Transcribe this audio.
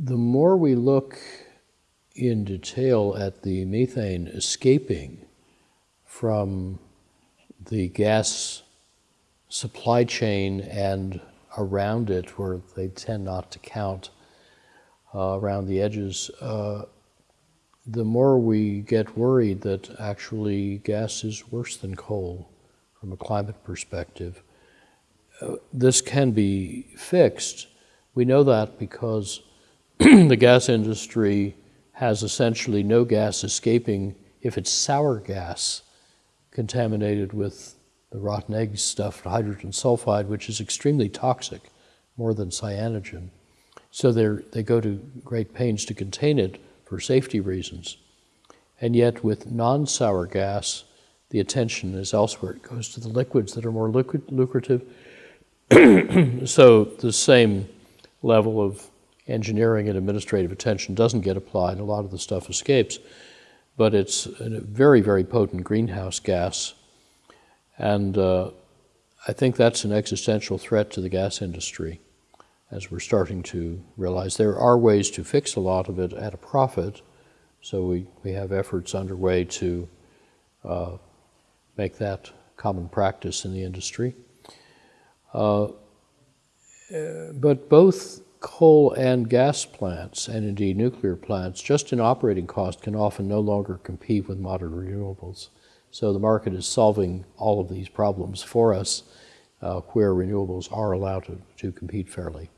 the more we look in detail at the methane escaping from the gas supply chain and around it, where they tend not to count uh, around the edges, uh, the more we get worried that actually gas is worse than coal from a climate perspective. Uh, this can be fixed. We know that because the gas industry has essentially no gas escaping if it's sour gas contaminated with the rotten egg stuff, hydrogen sulfide, which is extremely toxic, more than cyanogen. So they go to great pains to contain it for safety reasons. And yet with non-sour gas, the attention is elsewhere. It goes to the liquids that are more liquid lucrative. so the same level of engineering and administrative attention doesn't get applied. A lot of the stuff escapes. But it's a very, very potent greenhouse gas. And uh, I think that's an existential threat to the gas industry as we're starting to realize there are ways to fix a lot of it at a profit. So we, we have efforts underway to uh, make that common practice in the industry. Uh, but both coal and gas plants, and indeed nuclear plants, just in operating cost can often no longer compete with modern renewables. So the market is solving all of these problems for us uh, where renewables are allowed to, to compete fairly.